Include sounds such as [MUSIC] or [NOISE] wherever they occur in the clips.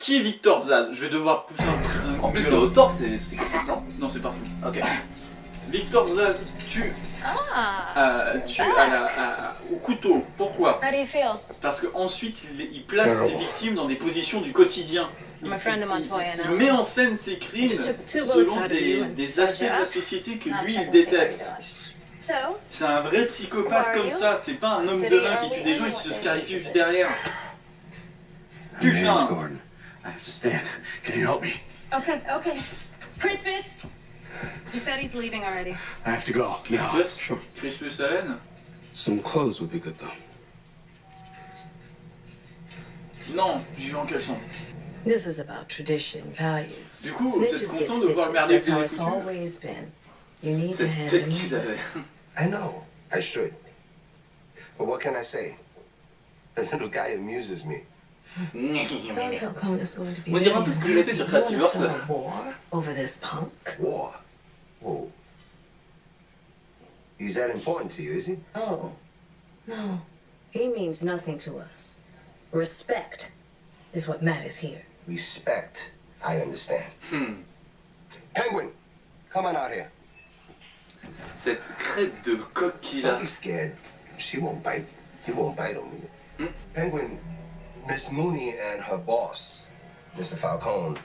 Qui est Victor Zaz Je vais devoir pousser un... En plus, c'est au c'est c'est quelque chose, non Non, c'est partout. Ok. Victor Zaz tue, Ah. euh, tue à la, à- au couteau. Pourquoi How do you feel? Parce qu'ensuite, il, il place ses victimes dans des positions du quotidien. Il, met en scène ses crimes selon des, des aspects de la société que lui, il déteste. C'est un vrai psychopathe comme ça, c'est pas un homme de main qui tue des gens et qui se scarifie juste derrière. Putain. I have to stand. Can you help me? okay, okay. Crispus. He said he's leaving already. I have to go. Crispus? Sure. Crispus Allen Some clothes would be good though. Non, j'y vais en caleçon. This is about tradition, values. Du coup, vous êtes Snitches get content de voir stitches. merder That's how it's coutumes always been. You need to C'est have peut-être qu'il neighbors. avait. I know. I should. But what can I say? [LAUGHS] The little guy amuses me. Don Falcone is going to be On dirait un peu ce que j'avais fait sur You wanna Creativerse. start a war over this punk? War. Whoa. He's that important to you, is he? Oh, no. He means nothing to us. Respect is what matters here. Respect. I understand. Hmm. Penguin, come on out here. Cette crête de coq qu'il a. Don't be scared. She won't bite. He won't bite on me. Hmm? Penguin, Miss Mooney and her boss, Mr. Falcone,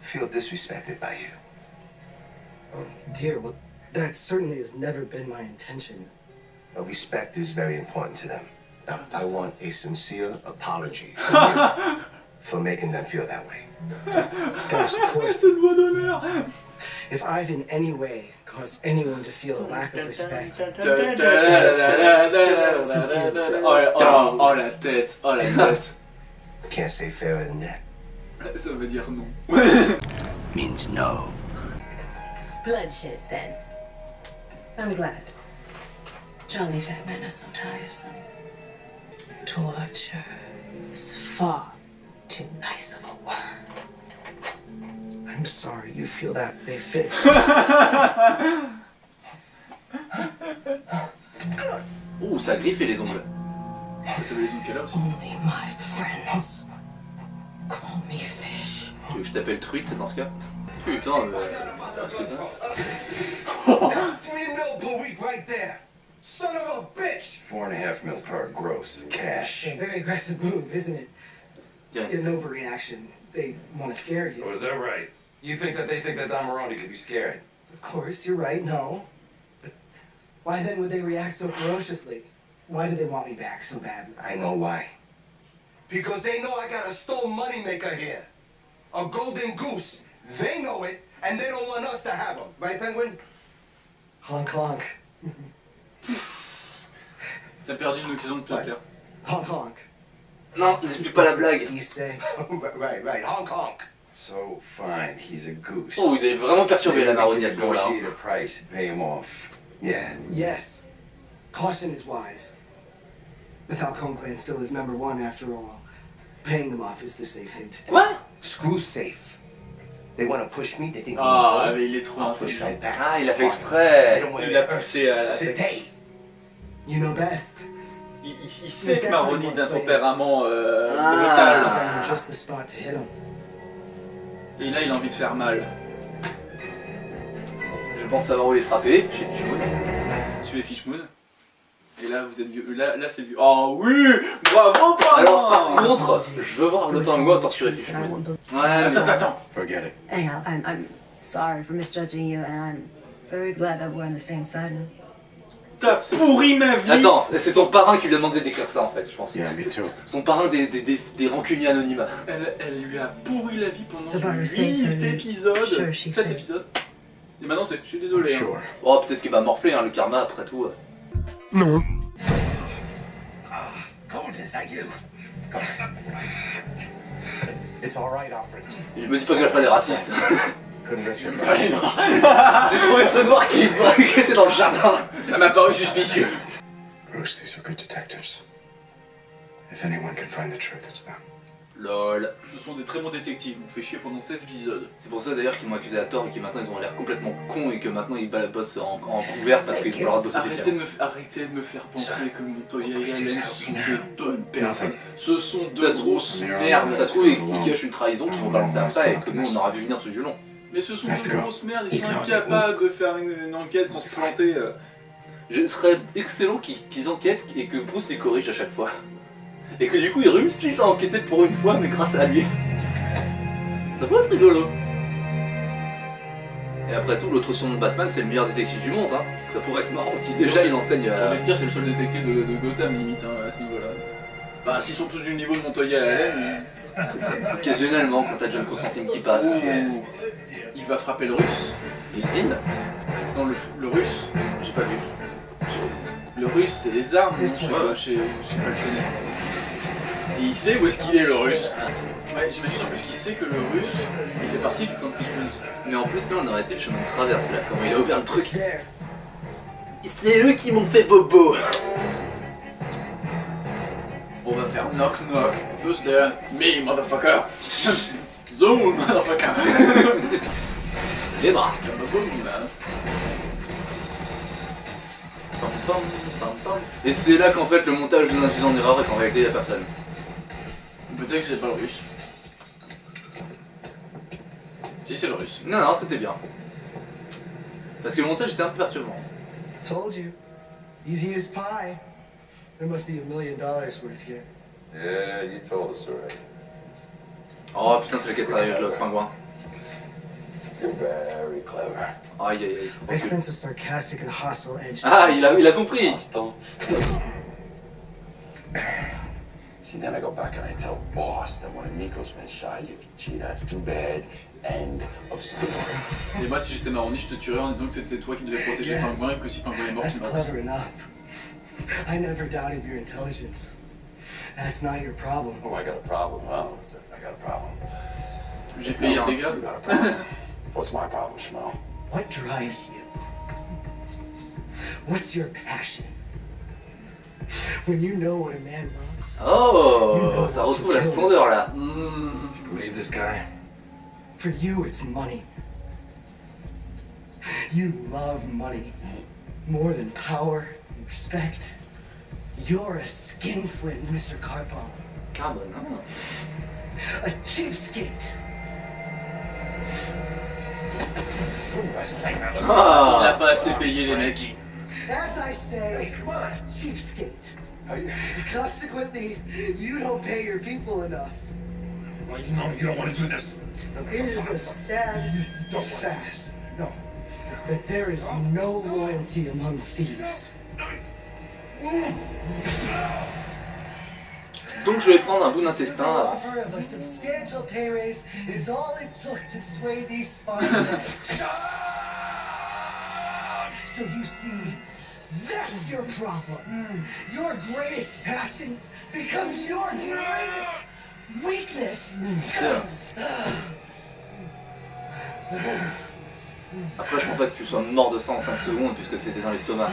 feel disrespected by you. Um, dear, well, that certainly has never been my intention. Respect is very important to them. Now, I want a sincere apology [LAUGHS] from for making them feel that way. Gosh, of course, Cette voix d'honneur if I've in any way caused anyone to feel a lack of respect, Oh, la- oh, oh, la tête, oh la tête. Can't say fairer than that. [LAUGHS] Ça veut dire non. [LAUGHS] Means no. Bloodshed, then. I'm glad. Jolly fat men are so tiresome. Torture is far too nice of a word. I'm sorry you feel that way, Fish. [LAUGHS] Ouh, ça a griffé les ongles. Les ongles qu'elle a aussi Only my friends call me fish. Tu veux que je t'appelle truite dans ce cas Putain, euh, parce que ça- [LAUGHS] Three mil per week right there. Son of a bitch! Four and a half mil per gross cash. A very aggressive move, isn't it? Tiens. An overreaction. They want to scare you. Was that right? You think that they think that Don Maroni could be scared? Of course, you're right. No. But why then would they react so ferociously? Why do they want me back so bad? I know why. Because they know I got a stone moneymaker here. A golden goose. They know it, and they don't want us to have them. Right, Penguin? Honk honk. T'as perdu une occasion de te Ouais. plaire. Honk honk. Non, n'explique pas la blague. You say. [LAUGHS] right, right. Honk honk. So fine, he's a goose. Oh, vous avez vraiment perturbé la Maybe we Maroni can à ce moment-là. hein. negotiate a price, pay him off. Yeah. Yes. Caution is wise. The Falcone clan still is number one after all. Paying them off is the safe thing to do. Quoi Screw safe. They want to push me. They think Ah, I'm mais il est trop intelligent. right back. Ah, il a fait exprès. Il a to poussé à la Today. You know best. Il, il- il sait que Maroni d'un tempérament euh, Ah. brutal. Find just the spot to hit him. Et là, il a envie de faire mal. Je pense savoir où les frapper, chez Fishmoon. Tuer Fishmoon. Et là, vous êtes vieux. Là, là c'est vieux. Oh oui Bravo, parrain Alors, par contre, je veux voir le pinguin torturer won't do- Ouais, Attends, attends Forget it. Anyhow, I'm, I'm sorry for misjudging you, and I'm very glad that we're on the same side now. T'as pourri ma vie Attends, c'est son parrain qui lui a demandé d'écrire ça en fait, je pense. Yeah, me too. Son parrain des, des, des, des rancuniers anonymes. elle, elle lui a pourri la vie pendant le 8 safe, euh, épisodes. sure, she 7 said. épisodes. Et maintenant, c'est. Je suis désolé. hein. Sure. Oh, peut-être qu'il va morfler, hein, le karma après tout. Golden, is that you? It's all right, Alfred. Je me dis pas ferait des racistes. Couldn't risk your Pas les. [LAUGHS] J'ai trouvé ce noir qui, [LAUGHS] qui était dans le jardin. Ça m'a paru suspicieux. Bruce, these are good detectives. If anyone can find the truth, it's them. Lol. Ce sont des très bons détectives, on fait chier pendant cet épisode. C'est pour ça d'ailleurs qu'ils m'ont accusé à tort et que maintenant ils ont l'air complètement cons et que maintenant ils bossent en, en couvert parce qu'ils ont Arrêtez officiel. de, me, f- arrêtez de me faire penser que Montoya et Allen sont de bonnes personnes. Ce sont deux Ça se trouve, grosses merdes. Ça se trouve, ils, cachent une trahison qu'ils vont balancer à ça et que nous on aura vu venir tout du long. Mais ce sont go. grosses merdes, ils sont incapables de faire une, une enquête sans se planter. euh. Ce serait excellent qu'ils qu'ils enquêtent et que Bruce les corrige à chaque fois. Et que du coup ils réussissent à enquêter pour une fois, mais grâce à lui. Ça peut être rigolo. Et après tout, l'autre son de Batman, c'est le meilleur détective du monde. Hein. Ça pourrait être marrant. Qui déjà il enseigne J'ai à. dire, c'est le seul détective de, de Gotham limite hein, à ce niveau-là. Bah, s'ils sont tous du niveau de Montoya et Allen, [LAUGHS] Occasionnellement, quand t'as John Constantine qui passe. ouh, il va frapper le russe. Et Zine Non, le, le russe. J'ai pas vu. Le russe, c'est les armes, chez, Ouais. chez, chez Falconet. Et il sait où est-ce qu'il est, le russe. Ouais, j'imagine en plus qu'il sait que le russe, il fait partie du plan de. Mais en plus, là, on aurait été le chemin de traverse là. Comment il a ouvert le truc. C'est eux qui m'ont fait bobo. On va faire knock knock. Who's there? Me, motherfucker. Zoom, motherfucker. Les bras. Et c'est là qu'en fait le montage nous induit en erreur et qu'en réalité il y a personne. Peut-être que c'est pas le russe. Si, c'est le russe. Non, non, c'était bien. Parce que le montage était un peu perturbant. Told you. Easy as pie. There must be a million dollars worth here. Yeah, you told us already. Oh putain, c'est le qui a travaillé avec pingouin. You're very clever. Aïe aïe aïe. I sense a sarcastic and hostile edge. to Ah, il a, il a compris Hostile. See, then I go back and I tell boss that one of Nico's men shot you. Gee, that's too bad. End of story. [LAUGHS] Et moi, si j'étais Maroni, je te tuerais en disant que c'était toi qui devais protéger Pingouin et que si Pingouin est mort, That's tu meurs. clever enough. I never doubted your intelligence. That's not your problem. Oh, I got a problem, huh? I got a problem. J'ai payé tes gars. You got. What's my problem, Schmo? What drives you? What's your passion? [LAUGHS] When you know what a man wants. Oh, ça retrouve la splendeur là. Mmh. You believe this guy? for you it's money. You love money more than power and respect. You're a skinflint, Mr. Carbone. Carbone, hein. A cheapskate. You guys think that? Il a Ah pas assez payé les mecs. As I say, Hey, come on, cheapskate. Consequently, you don't pay your people enough. Well, you know you don't want to do this. It is a sad fact No. that there is no loyalty among thieves. Donc je vais prendre un bout The d'intestin. a substantial pay raise is all it took to sway these fine. [LAUGHS] So you see, that's your problem. Your greatest passion becomes your greatest weakness. Après, je pense pas que tu sois mort de ça en 5 secondes puisque c'était dans l'estomac.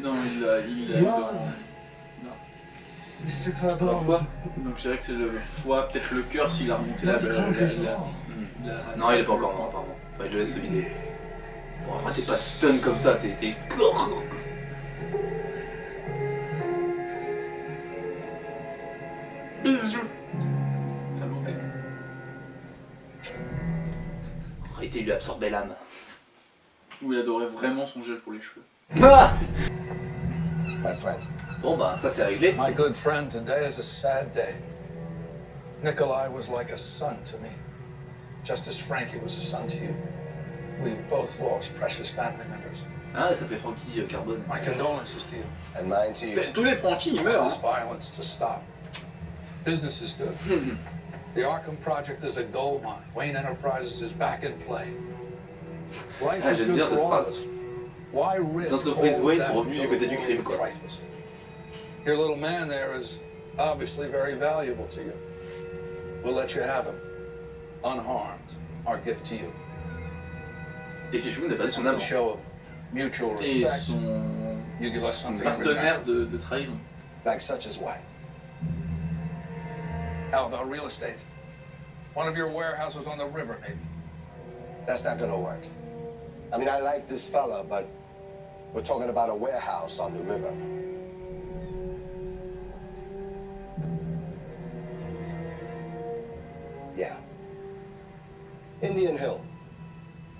Non, il a. Il a Love. Mr. Carbone. Pourquoi Donc je dirais que c'est le foie, peut-être le cœur s'il a remonté la. La, la- la- Non, il est pas encore mort, apparemment. Enfin, il le laisse se vider. Bon, après, t'es pas stun comme ça, t'es. t'es- Bisous. Ça a monté. En réalité, il lui absorbait l'âme. Ou il adorait vraiment son gel pour les cheveux. Ah My friend, bon, bah, ça c'est réglé. my good friend, today is a sad day. Nikolai was like a son to me, just as Frankie was a son to you. We both lost precious family members. Ah, il s'appelait Frankie euh, Carbone. My condolences to you. And mine to you. Tous les Frankie, ils meurent. This Hein. violence to stop. Business is good. The Arkham Project is a gold mine. Wayne Enterprises is back in play. Life Ah, is good for all of us. Why risk all Wayne that du côté du crime, quoi. trifles? Your little man there is obviously very valuable to you. We'll let you have him, unharmed. Our gift to you. Et Fishmoon n'a pas dit son As a âme. show of mutual Et respect. son You give us something partenaire de, de trahison. Like such as what? How about real estate? One of your warehouses on the river, maybe. That's not gonna work. I mean, I like this fella, but we're talking about a warehouse on the river. Yeah. Indian Hill.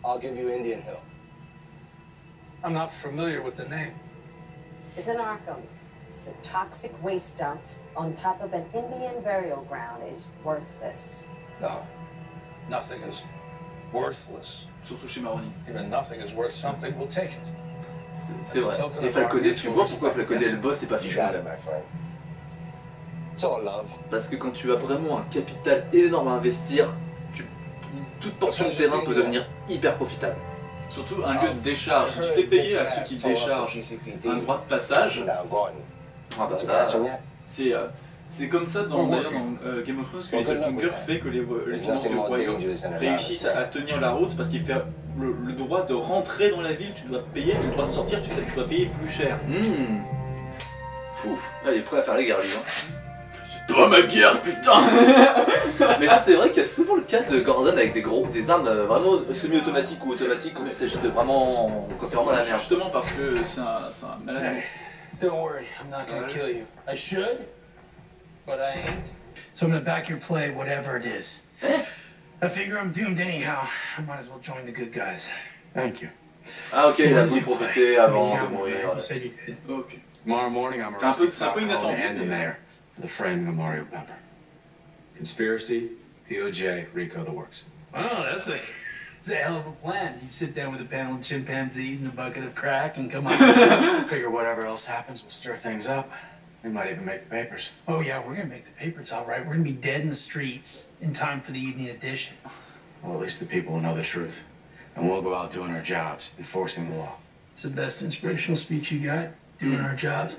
I'll give you Indian Hill. I'm not familiar with the name. It's in Arkham. It's a toxic waste dump on top of an Indian burial ground. It's worthless. No. Nothing is worthless. Surtout chez Maroni. Even nothing is worth something, we'll take it. C'est vrai. Et Falconet, tu vois pourquoi Falconet le boss et pas love. Parce que quand tu as vraiment un capital énorme à investir. Toute portion de terrain peut devenir hyper profitable. Surtout un lieu de décharge. Si tu fais payer à ceux qui déchargent un droit de passage. Ah bah c'est euh, c'est comme ça dans, euh, Game of Thrones que Littlefinger fait que les, les tenants du royaume réussissent à, tenir la route parce qu'il fait le, le droit de rentrer dans la ville, tu dois payer, et le droit de sortir, tu, sais, tu dois payer plus cher. hmm. Fou. Ah, il est prêt à faire les guerres lui. Hein. Pas ma guerre, putain [LAUGHS] Mais ça c'est vrai qu'il y a souvent le cas de Gordon avec des gros, des armes euh, vraiment semi-automatiques ou automatiques quand il s'agit de vraiment, quand c'est vraiment la merde. Justement parce que c'est un, un malade. Don't worry, I'm not gonna kill you. I should, but I ain't. So I'm gonna back your play, whatever it is. I figure I'm doomed anyhow. I might as well join the good guys. Thank you. Ah ok, il a voulu profiter avant de mourir. Ok. Tomorrow morning, I'm arresting c'est un peu inattendu, the mais- for the framing of Mario Pepper. Conspiracy, POJ, Rico, the works. Oh, that's a, [LAUGHS] that's a hell of a plan. You sit down with a panel of chimpanzees and a bucket of crack and come on. [LAUGHS] Figure whatever else happens, we'll stir things up. We might even make the papers. oh yeah, we're gonna make the papers all right. We're gonna be dead in the streets in time for the evening edition. Well, at least the people will know the truth. And we'll go out doing our jobs, enforcing the law. It's the best inspirational speech you got. Doing hmm. our jobs.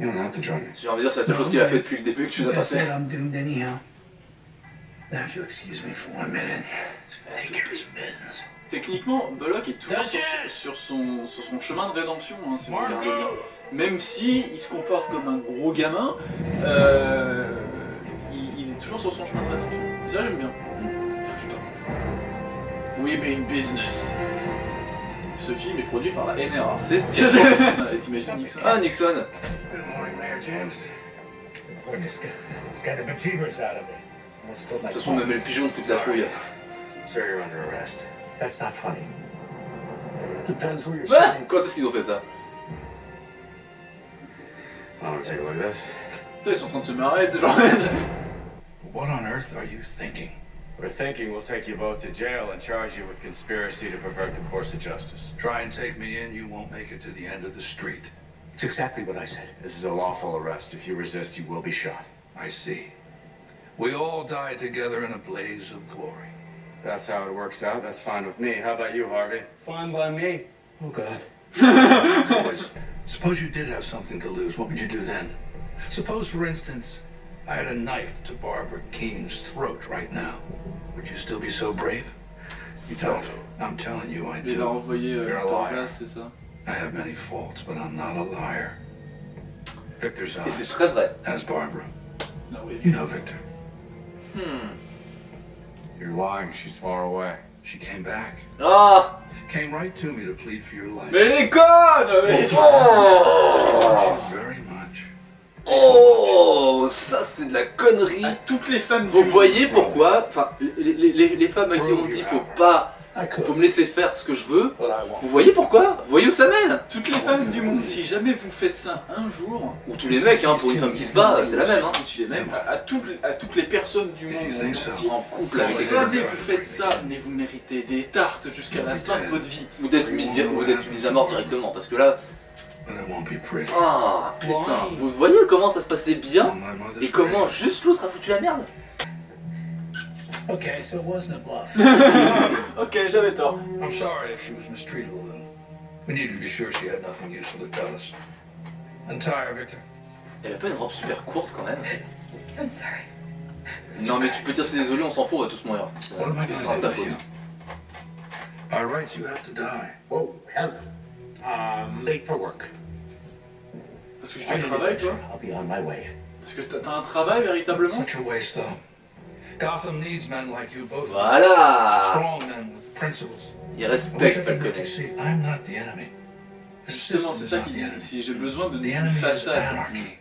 You don't have to join me. J'ai envie de dire c'est la seule chose qu'il a fait depuis le début que tu dois Like I passer. said, I'm doomed anyhow. Now, if you'll excuse me for one minute, just gonna take care of some business. Techniquement, Bullock est toujours sur, sur son, sur son chemin de rédemption, hein, si vous regardez bien. Même si il se comporte comme un gros gamin, euh, il, il est toujours sur son chemin de rédemption. Ça j'aime bien. We mean business. Ce film est produit par la NRA. C'est [LAUGHS] T'imagines Nixon Ah Nixon James. Boy, this guy, the bejeebers out of me. Almost spilled De my toute façon même le pigeon fout de la trouille. Sir, you're under arrest. That's not funny. Depends where you're Ah. Quand est-ce qu'ils ont fait ça Want to take a look at this? Putain, ils sont en train de se marrer, tu sais, genre. What on earth are you thinking? We're thinking we'll take you both to jail and charge you with conspiracy to pervert the course of justice. Try and take me in, you won't make it to the end of the street. It's exactly what I said. This is a lawful arrest. If you resist, you will be shot. I see. We all die together in a blaze of glory. That's how it works out, that's fine with me. How about you, Harvey? Fine by me. Oh, God. Boys, suppose you did have something to lose. What would you do then? Suppose, for instance, I had a knife to Barbara Keene's throat right now. Would you still be so brave? You don't. I'm telling you, I Il l'a do. envoyé You're a liar. I have many faults, but I'm not a liar. Victor's Et c'est eyes très vrai. has Barbara. Ah oui. You know Victor. Hmm. You're lying. She's far away. She came back. Ah Came right to me to plead for your life. Mais les connes mais... She Oh loves you very much. Oh Ça c'est de la connerie À toutes les femmes Vous voyez pourquoi Enfin, les, les- les- les femmes à qui on dit faut pas... Faut me laisser faire ce que je veux. Vous voyez pourquoi? Vous voyez où ça mène? Toutes les femmes du monde, si jamais vous faites ça un jour, Ou tous les mecs, hein, pour une femme qui se bat, c'est la même. Hein. ou si les mecs, à, toutes, les- à toutes les personnes du monde, En couple avec jamais vous faites ça, mais vous méritez des tartes jusqu'à la fin de votre vie. Ou d'être mis, à mort directement. Parce que là... Ah putain Vous voyez comment ça se passait bien Et comment juste l'autre a foutu la merde? Okay, so it wasn't a bluff. [LAUGHS] Ok, j'avais tort. I'm sorry if she was mistreated a little. We needed to be sure she had nothing useful to tell us. Untie her, Victor. Elle a pas une robe super courte quand même I'm sorry. Non mais tu peux dire c'est désolé, on s'en fout, on va tous mourir. What am I to do ta with you? By rights, you have to die. Whoa, hell I'm late for work. Parce que je fais travail, toi I'll be on my way. Parce que t'as t'as un travail véritablement Such a waste, though. Gotham needs men like you both. Voilà Strong men with principles. Il I wish I respecte could make you Falconet. see I'm not the enemy. Justement, c'est ça qu'il dit. Si j'ai besoin de The d'une enemy façade. Mm. anarchy.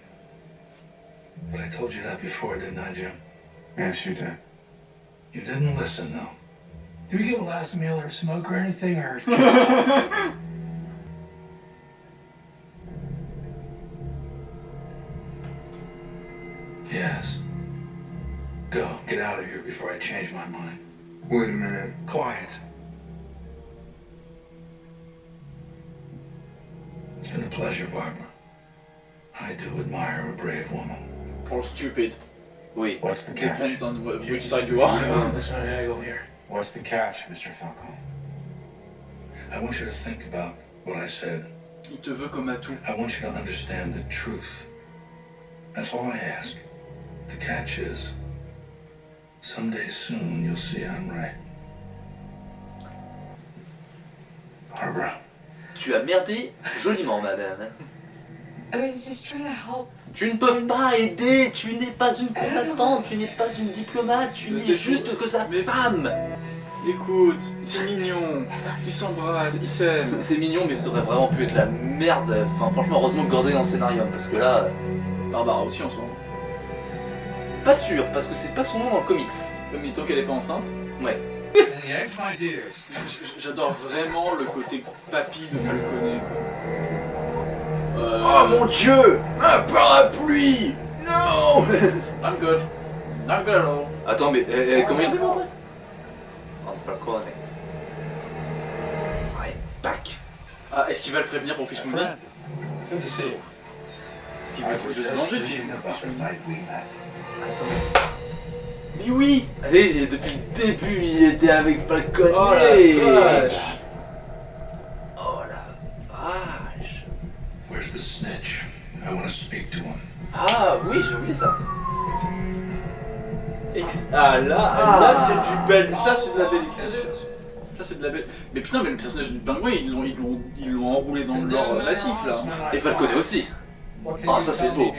But I told you that before, didn't I, Jim? Yes, you did. You didn't listen, though. Do we get a last meal or smoke or anything, or [LAUGHS] here before I change my mind. Wait a minute. Quiet. It's been a pleasure, Barbara. I do admire a brave woman. Or stupid. Wait, what's the catch? Depends on wh- which side you are. Oh, that's not angle here. What's the catch, Mr. Falcone? I want you to think about what I said. Il te veut comme atout. I want you to understand the truth. That's all I ask. The catch is, someday soon you'll see I'm right. Barbara. Tu as merdé joliment, madame. I was just trying to help. Tu ne peux pas aider, tu n'es pas une combattante, tu n'es pas une diplomate, tu n'es juste que sa Mais- femme. Écoute, c'est mignon. Ils s'embrassent, ils s'aiment. C'est c'est mignon, mais ça aurait vraiment pu être la merde. Enfin, franchement, heureusement que Gordon est dans le scénario, parce que là, Barbara aussi en ce moment. Pas sûr, parce que c'est pas son nom dans le comics. Mais tant qu'elle est pas enceinte. Ouais. J'adore vraiment le côté papy de Falconet. Euh, Oh mon dieu Un parapluie Non I'm good. I'm good at all. Attends, mais euh, euh, comment il est montré Oh, Falcone. Ouais, back. Ah, est-ce qu'il va le prévenir pour Fish Mooney. Est-ce qu'il va être de se venger de Fish about Attends. Mais oui Allez, depuis le début, il était avec Falcone. Oh la vache Oh la vache Where's the snitch? I want to speak to him. Ah oui, j'ai oublié ça. Ex- Ah là, Ah. là c'est du bel. Ça c'est de la belle écriture. Ça c'est de la belle. Mais putain, mais le personnage du pingouin, ils l'ont, ils l'ont, ils l'ont enroulé dans le lore massif là. Et Falcone aussi. Ah, you ça, c'est beau.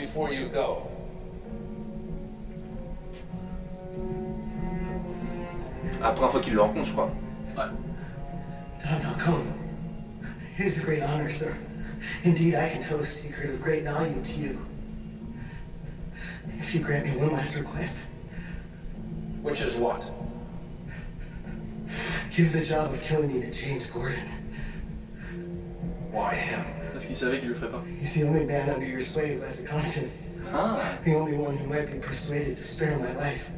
La première fois qu'il le rencontre, je crois. Tom Falcone, it is a great honor, sir. Indeed, I can tell a secret of great value to you. If you grant me one last request, Which is what? give the job of killing me to James Gordon. Why him? Parce qu'il savait qu'il le ferait pas. He's the only man under your sway who has a conscience. Ah, The only one who might be persuaded to spare my life.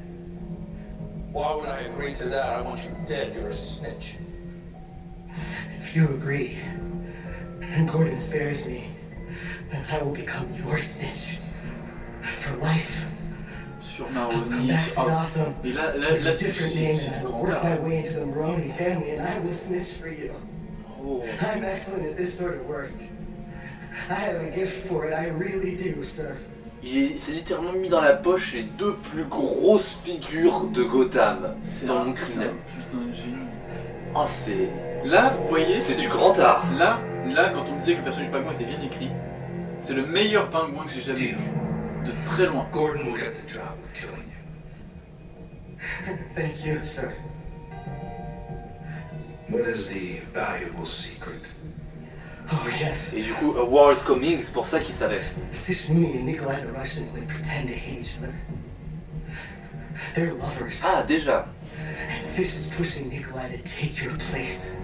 Why would I agree to that? I want you dead. You're a snitch. If you agree, and Gordon spares me, then I will become your snitch. For life. Sur I'll come Maroni. back to Ah, Gotham. Et là, là, with là c'est different c'est- and I du grand work my way into the Maroney family and I will snitch for you. Oh. I'm excellent at this sort of work. I have a gift for it, I really do, sir. Il est- s'est littéralement mis dans la poche les deux plus grosses figures de Gotham C'est dans un, mon c'est criminel. un putain de génie. Ah, c'est. Là, vous voyez, C'est du grand art. Là, là, quand on me disait que le personnage du pingouin était bien écrit, c'est le meilleur pingouin que j'ai jamais Deal. vu. De très loin. Gordon will get the job of killing you. [LAUGHS] Thank you, sir. What is the valuable secret? Oh, yes. Et du coup, A War is Coming, c'est pour ça qu'il savait. Fish Mooney and Nikolai the Russian pretend to hate each other? They're lovers. Ah, déjà. And Fish is pushing Nikolai to take your place.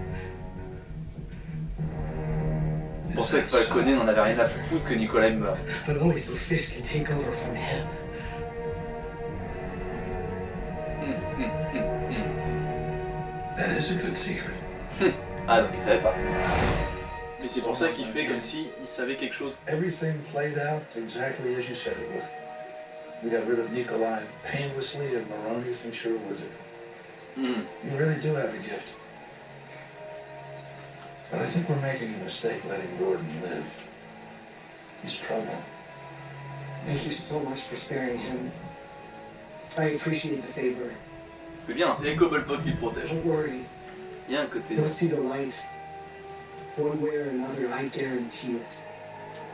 Pour ça que Falconet n'en avait rien à foutre que Nicolas meure. But only so Fish can take over from him. Hum, hum, hum, hum. That is a good secret. Ah, donc il savait pas. Et c'est pour ça qu'il fait comme si il savait quelque chose. Everything played out exactly as you said it would. We got rid of Nikolai painlessly, and Maroney thinks you're a wizard. Hmm. You really do have a gift. But I think we're making a mistake letting Gordon live. He's trouble. Thank you so much for sparing him. I appreciate the favor. C'est bien. C'est les Cobblepot qui le protègent. Don't worry. Il y a un côté. You'll see the light.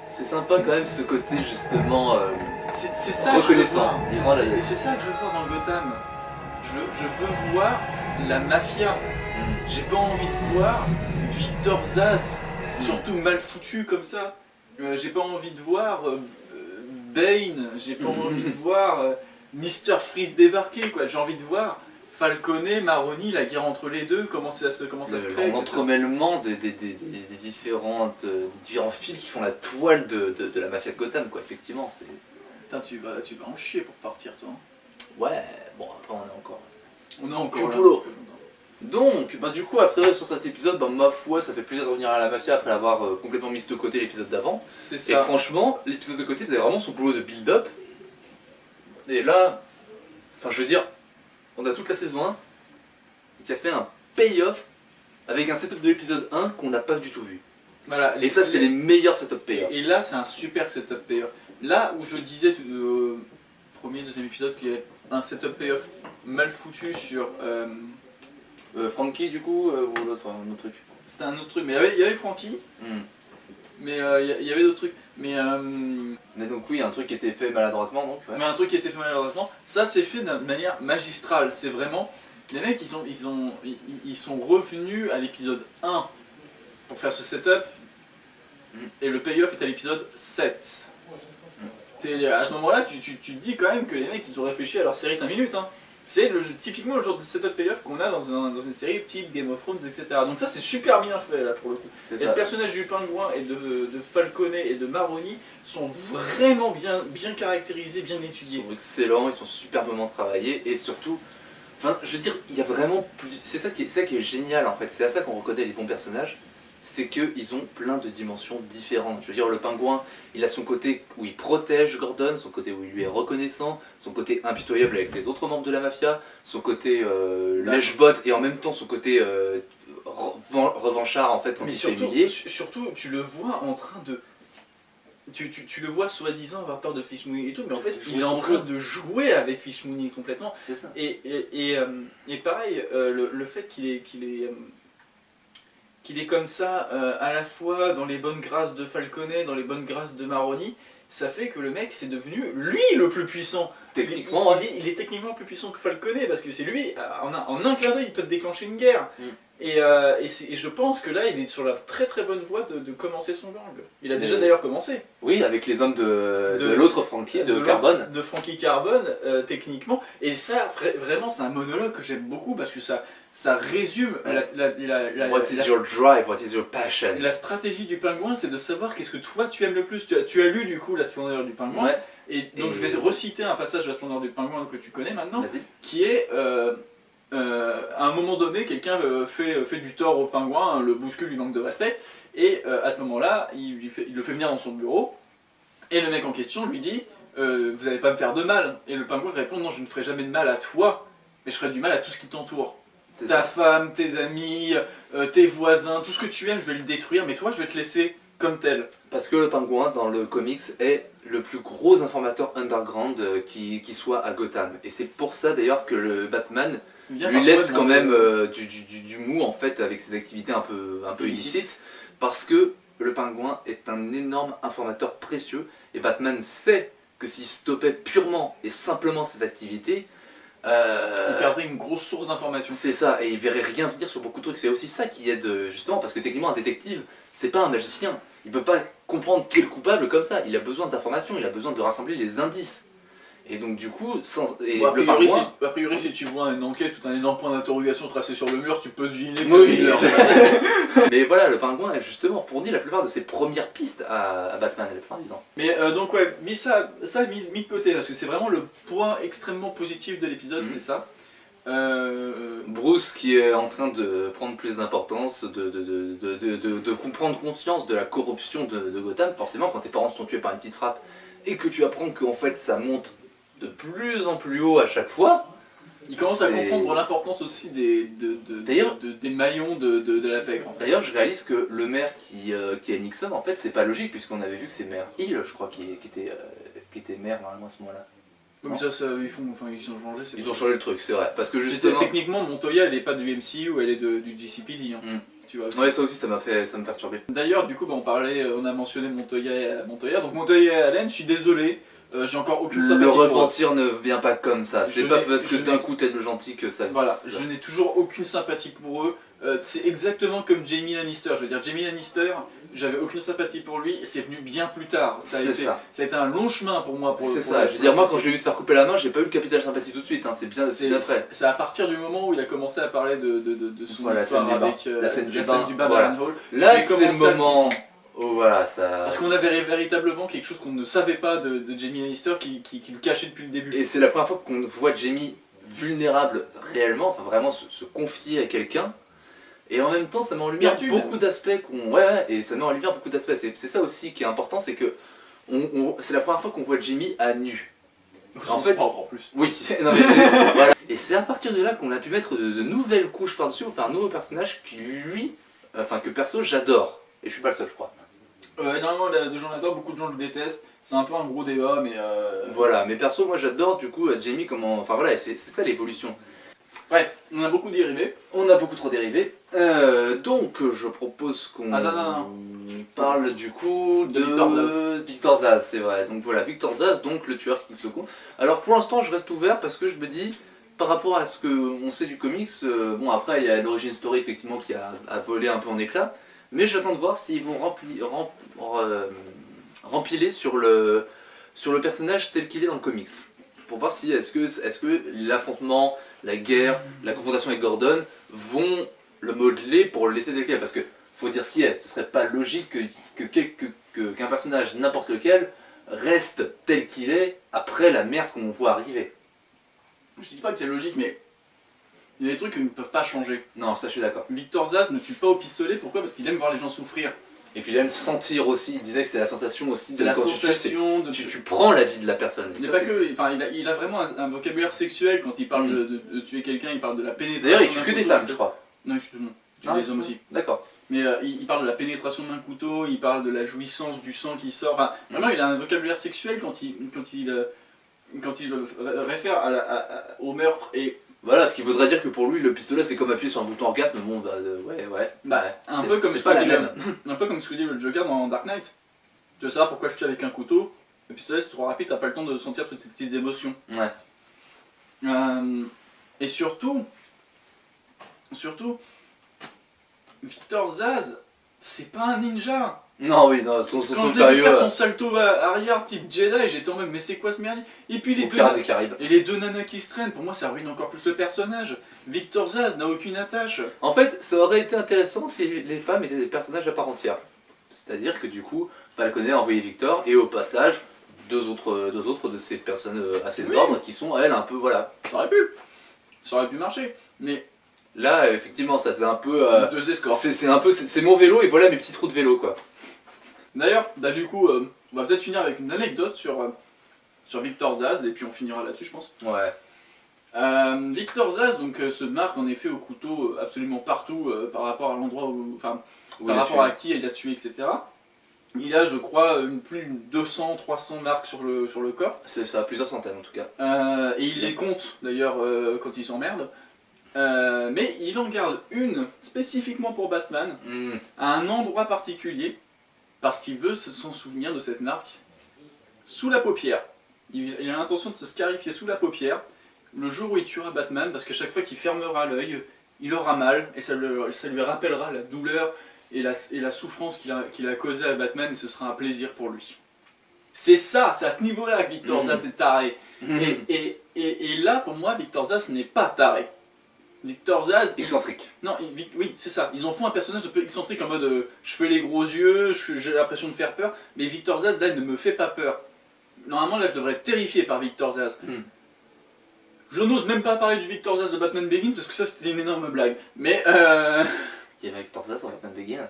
C'est sympa quand même ce côté justement euh, reconnaissant. C'est- ça que je veux voir dans Gotham. Je, je veux voir la mafia. Mm. J'ai pas envie de voir Victor Zaz, surtout mal foutu comme ça. Euh, J'ai pas envie de voir euh, Bane. J'ai pas envie de voir Mr. Freeze débarquer. quoi. J'ai envie de voir Falconet, Maroni, la guerre entre les deux, comment ça se, comment ça se crée. L'entremêlement des, des, des, des- des différentes, euh, différents fils qui font la toile de, de, de la mafia de Gotham, quoi. Effectivement, c'est. Putain, tu vas, tu vas en chier pour partir, toi. hein. Ouais, bon, après on est encore. On est encore là. boulot. Donc, bah, du coup, après, sur cet épisode, bah, ma foi, ça fait plaisir de revenir à la mafia après avoir euh, complètement mis de côté l'épisode d'avant. C'est Et ça. franchement, l'épisode de côté faisait vraiment son boulot de build-up. Et là, enfin, je veux dire, on a toute la saison 1 qui a fait un payoff avec un setup de l'épisode 1 qu'on n'a pas du tout vu. Voilà, Et ça, c'est les meilleurs setup payoff. Et, là, c'est un super setup payoff. Là où je disais tout- euh, premier, deuxième épisode qu'il y avait un setup payoff mal foutu sur. euh, Euh, Frankie, du coup, euh, ou l'autre, un autre truc? C'était un autre truc, mais il y avait, il y avait Frankie, Hmm. Mais euh, il y- il y avait d'autres trucs. Mais, euh, Mais donc, oui, un truc qui était fait maladroitement, donc. ouais. mais un truc qui était fait malheureusement, ça c'est fait d'une manière magistrale. C'est vraiment. Les mecs, ils, ont, ils, ont, ils, ils sont revenus à l'épisode 1 pour faire ce setup, Mm. et le payoff est à l'épisode 7. T'es- À ce moment-là, tu, tu, tu te dis quand même que les mecs, ils ont réfléchi à leur série 5 minutes. Hein. C'est typiquement le genre de setup payoff qu'on a dans, un- dans une série type Game of Thrones, etc. Donc ça, c'est super bien fait là pour le coup. Et ça. le personnage du pingouin et de, de Falconet et de Maroni sont vraiment bien, bien caractérisés, bien Ils étudiés. sont excellents, ils sont superbement travaillés et surtout, enfin, je veux dire, il y a vraiment plus. C'est ça qui est, ça qui est génial en fait. C'est à ça qu'on reconnaît les bons personnages, c'est qu'ils ont plein de dimensions différentes. Je veux dire, le pingouin, il a son côté où il protège Gordon, son côté où il lui est reconnaissant, son côté impitoyable avec les autres membres de la mafia, son côté euh, Bah, lèche-bot et en même temps son côté euh, revan- revanchard en fait quand Mais il se fait surtout, humilier. surtout, tu le vois en train de. Tu, tu, tu le vois soi-disant avoir peur de Fish Mooney et tout, mais en fait, il est en train de jouer avec Fish Mooney complètement. C'est ça. Et, et, et, euh, et pareil, euh, le, le fait qu'il est, qu'il est, euh, qu'il est comme ça, euh, à la fois dans les bonnes grâces de Falconet, dans les bonnes grâces de Maroni, ça fait que le mec, c'est devenu lui le plus puissant. Techniquement, il, il est, il est techniquement plus puissant que Falconet, parce que c'est lui, euh, en un, en un clin d'œil, il peut te déclencher une guerre. Mm. Et, euh, et, je pense que là, il est sur la très très bonne voie de, de commencer son gang. Il a déjà Mais- d'ailleurs commencé. Oui, avec les hommes de, de, De- l'autre Frankie, de, Carbone. De Frankie Carbone, euh, techniquement. Et ça, vra- vraiment, c'est un monologue que j'aime beaucoup parce que ça, ça résume la, la, la- la- What la- is your drive? What is your passion? la stratégie du pingouin, c'est de savoir qu'est-ce que toi tu aimes le plus. Tu as, tu as lu du coup La splendeur du pingouin. Ouais, Et donc Et- je vais reciter un passage de La splendeur du pingouin que tu connais maintenant, qui est euh, euh, à un moment donné, quelqu'un euh, fait, fait du tort au pingouin, le bouscule, lui manque de respect, et euh, à ce moment-là, il, le fait venir dans son bureau, et le mec en question lui dit euh, Vous n'allez pas me faire de mal. Et le pingouin répond Non, je ne ferai jamais de mal à toi, mais je ferai du mal à tout ce qui t'entoure. Ta ça. femme, tes amis, euh, tes voisins, tout ce que tu aimes, je vais le détruire, mais toi, je vais te laisser comme tel. Parce que le pingouin, dans le comics, est le plus gros informateur underground euh, qui, qui soit à Gotham. Et c'est pour ça d'ailleurs que le Batman lui laisse quand même euh, du, du- du- du mou en fait avec ses activités un peu, un peu Illicites. illicites. Parce que le pingouin est un énorme informateur précieux. Et Batman sait que s'il stoppait purement et simplement ses activités, euh, Il perdrait une grosse source d'informations. C'est ça, et il verrait rien venir sur beaucoup de trucs. C'est aussi ça qui aide, euh, justement, parce que techniquement, un détective, c'est pas un magicien. Il peut pas comprendre qui est le coupable comme ça. Il a besoin d'informations, il a besoin de rassembler les indices. Et donc, du coup, sans. Et Bon, a, priori, si, a priori, si tu vois une enquête ou un énorme point d'interrogation tracé sur le mur, tu peux deviner que Oui, [LAUGHS] Mais voilà, le pingouin a justement fourni la plupart de ses premières pistes à, à Batman la plupart du temps. Mais euh, donc ouais, mis ça, ça mis, mis de côté, parce que c'est vraiment le point extrêmement positif de l'épisode, Mhm. c'est ça. Euh, Bruce qui est en train de prendre plus d'importance, de, de, de, de, de- de- de comprendre conscience de la corruption de, de Gotham, forcément quand tes parents sont tués par une petite frappe et que tu apprends qu'en fait ça monte de plus en plus haut à chaque fois, il commence à comprendre l'importance aussi des, de, de- D'ailleurs- de- des maillons de, la. En fait. D'ailleurs, je réalise que le maire qui, euh, qui est Nixon, en fait, c'est pas logique, puisqu'on avait vu que c'est maire Hill, je crois, qui, qui était, euh, qui était maire normalement à ce moment-là. Comme ça, ça, ils, font, enfin, ils ont changé. Ils ont changé le truc, c'est vrai. Parce que justement. Techniquement, Montoya, elle est pas du MCU, elle est du GCPD. hein. Mm. Tu vois. Ouais, ça aussi, ça m'a fait, ça me perturbé. D'ailleurs, du coup, bah, on parlait, euh, on a mentionné Montoya et Montoya. Donc Montoya et Allen, je suis désolé, euh, j'ai encore aucune Le sympathie pour eux. repentir ne vient pas comme ça. C'est pas parce que d'un coup t'es le gentil que ça. Voilà, ça- je n'ai toujours aucune sympathie pour eux. Euh, c'est exactement comme Jamie Lannister. Je veux dire, Jamie Lannister, j'avais aucune sympathie pour lui. C'est venu bien plus tard. Ça a, été, ça. a été un long chemin pour moi. C'est ça, la- je veux dire, la moi quand j'ai vu se faire couper la main, j'ai pas eu le capital sympathie tout de suite, hein. c'est bien, après. c'est à partir du moment où il a commencé à parler de, de, de, de son Voilà, la histoire scène avec euh, La scène du la bain, scène du bain voilà. d'Alan Hall. Là, c'est le à- où voilà, ça. Parce qu'on avait véritablement quelque chose qu'on ne savait pas de, de Jamie Lannister qui, qui, qui le cachait depuis le début. Et c'est la première fois qu'on voit Jamie vulnérable réellement, enfin vraiment se, se confier à quelqu'un. Et en même temps, ça met en lumière Perdu, beaucoup d'aspects qu'on. Ouais, ouais, et ça met en lumière beaucoup d'aspects. C'est c'est ça aussi qui est important, c'est que on, on- c'est la première fois qu'on voit Jamie à nu. En fait, en plus. Oui, [LAUGHS] non, mais, voilà. Et c'est à partir de là qu'on a pu mettre de, de nouvelles couches par-dessus, faire un nouveau personnage qui lui, enfin que perso j'adore. Et je suis pas le seul, je crois. Euh, énormément de de gens l'adorent, beaucoup de gens le détestent. C'est un peu un gros débat, mais. euh, Voilà, mais perso, moi j'adore du coup euh, Jamie comment. Enfin voilà, c'est ça l'évolution. Ouais, on a beaucoup dérivé. On a beaucoup trop dérivé. Euh, donc je propose qu'on Ah, parle du coup de, De Victor Zaz. Victor Zaz, c'est vrai. Donc voilà, Victor Zaz, donc le tueur qui se compte. Alors pour l'instant, je reste ouvert parce que je me dis, par rapport à ce qu'on sait du comics, euh, bon après il y a l'origine story effectivement qui a, a volé un peu en éclat, mais j'attends de voir s'ils vont rempli, rem- euh, rempiler sur le, sur le personnage tel qu'il est dans le comics. Pour voir si est-ce que, est que l'affrontement, la guerre, la confrontation avec Gordon vont le modeler pour le laisser tel quel. Parce que faut dire ce qui est, ce serait pas logique que, que, que- qu'un personnage n'importe lequel reste tel qu'il est après la merde qu'on voit arriver. Je dis pas que c'est logique, mais. Il y a des trucs qui ne peuvent pas changer. Non, ça je suis d'accord. Victor Zaz ne tue pas au pistolet, pourquoi? Parce qu'il aime voir les gens souffrir. Et puis il aime sentir aussi, il disait que c'est la sensation aussi C'est de la quand tu tues, sensation c'est- de. tu, tu prends la vie de la personne. Il, pas que, enfin, il, a, il a vraiment un, un vocabulaire sexuel quand il parle Mm. de, de- de tuer quelqu'un, il parle de la pénétration. D'ailleurs, il tue que des femmes, je crois. Non, il tue, non, il tue Non, des hommes aussi. D'accord. Mais euh, il, il parle de la pénétration d'un couteau, il parle de la jouissance du sang qui sort. Enfin, vraiment, il a un vocabulaire sexuel quand il, quand il, euh, quand il réfère à la- à- à- au meurtre. Et Voilà, ce qui voudrait dire que pour lui, le pistolet c'est comme appuyer sur un bouton orgasme, bon bah euh, ouais, ouais. Bah, ouais. un C'est- peu comme c'est ce pas que la dit même. le- [LAUGHS] un peu comme ce que dit le Joker dans Dark Knight. Tu veux savoir pourquoi je tue avec un couteau? Le pistolet c'est trop rapide, t'as pas le temps de sentir toutes ces petites émotions. Ouais. Euh, et surtout, surtout, Victor Zaz, c'est pas un ninja. Non, oui, non, son, son, Quand je l'ai vu faire son salto arrière type Jedi, j'étais en mode mais c'est quoi ce merdier? Et puis les deux, et les deux nanas qui se traînent, pour moi ça ruine encore plus le personnage. Victor Zaz n'a aucune attache. En fait, ça aurait été intéressant si les femmes étaient des personnages à part entière. C'est-à-dire que du coup, Falconet a envoyé Victor et au passage, deux autres, deux autres de ces personnes euh, à ses Oui. ordres qui sont, elles, un peu, voilà. Ça aurait pu, ça aurait pu marcher. Mais Là, effectivement, ça faisait un peu. euh, deux escorts. c'est un peu, c'est mon vélo et voilà mes petits trous de vélo, quoi. D'ailleurs, bah, du coup, euh, on va peut-être finir avec une anecdote sur, euh, sur Victor Zaz, et puis on finira là-dessus, je pense. Ouais. Euh, Victor Zaz donc, se marque en effet au couteau absolument partout par rapport à l'endroit où. Enfin, par rapport tué. à qui il a tué, etc. Il a, je crois, une, plus de 200, 300 marques sur le, sur le corps. C'est ça, plusieurs centaines en tout cas. Et il les compte d'ailleurs quand il s'emmerde. Euh, mais il en garde une spécifiquement pour Batman, Hmm. à un endroit particulier, parce qu'il veut se- s'en souvenir de cette marque, sous la paupière. Il, il a l'intention de se scarifier sous la paupière le jour où il tuera Batman, parce qu'à chaque fois qu'il fermera l'œil, il aura mal, et ça, le- ça lui rappellera la douleur et la, et la souffrance qu'il a, causée à Batman, et ce sera un plaisir pour lui. C'est ça, c'est à ce niveau-là que Victor. Zaz est taré. Et, et, et là, pour moi, Victor Zaz n'est pas taré. Victor Zaz, Excentrique. non, il- oui, c'est ça. Ils en font un personnage un peu excentrique en mode euh, je fais les gros yeux, je- j'ai l'impression de faire peur, mais Victor Zaz, là, il ne me fait pas peur. Normalement, là, je devrais être terrifié par Victor Zaz. Hmm. Je n'ose même pas parler du Victor Zaz de Batman Begins parce que ça, c'était une énorme blague. Mais, euh. [LAUGHS] Il y avait Victor Zaz en Batman Begin.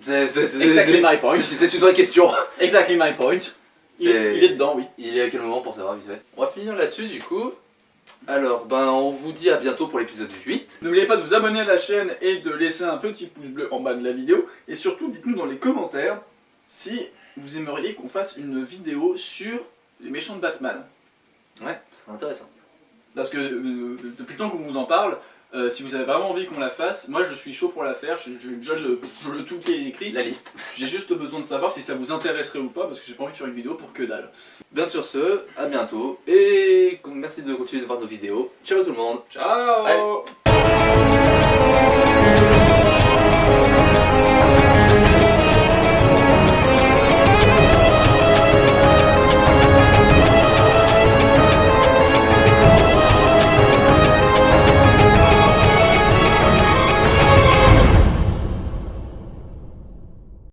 C'est Exactly my point. c'est- une vraie question. Exactly my point. Il, C'est- il est dedans, oui. Il est à quel moment pour savoir vite fait? On va finir là-dessus du coup. Alors, ben on vous dit à bientôt pour l'épisode 8. N'oubliez pas de vous abonner à la chaîne et de laisser un petit pouce bleu en bas de la vidéo. Et surtout, dites-nous dans les commentaires si vous aimeriez qu'on fasse une vidéo sur les méchants de Batman. Ouais, c'est intéressant. Parce que euh, depuis le temps qu'on vous en parle, Euh, si vous avez vraiment envie qu'on la fasse, moi je suis chaud pour la faire, j'ai j'ai déjà le, le tout qui est écrit. La liste. [LAUGHS] J'ai juste besoin de savoir si ça vous intéresserait ou pas, parce que j'ai pas envie de faire une vidéo pour que dalle. Bien sûr ce, à bientôt, et merci de continuer de voir nos vidéos. Ciao tout le monde Ciao.